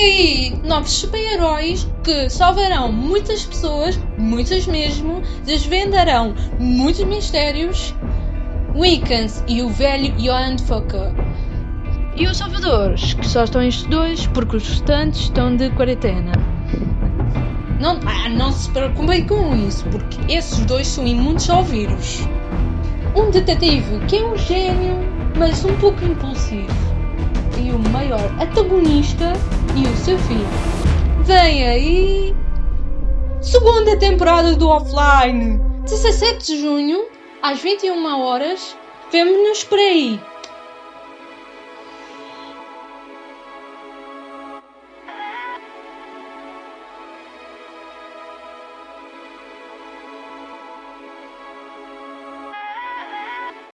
Aí novos super-heróis que salvarão muitas pessoas, muitas mesmo, desvendarão muitos mistérios. Wiccans e o velho Johan Fokker. E os salvadores, que só estão estes dois porque os restantes estão de quarentena. Não, ah, não se preocupem com isso, porque esses dois são imunes ao vírus. Um detetive que é um gênio, mas um pouco impulsivo. E o maior antagonista e o seu filho. Vem aí! Segunda temporada do Offline! 17 de junho, às 21 horas, vemo-nos por aí!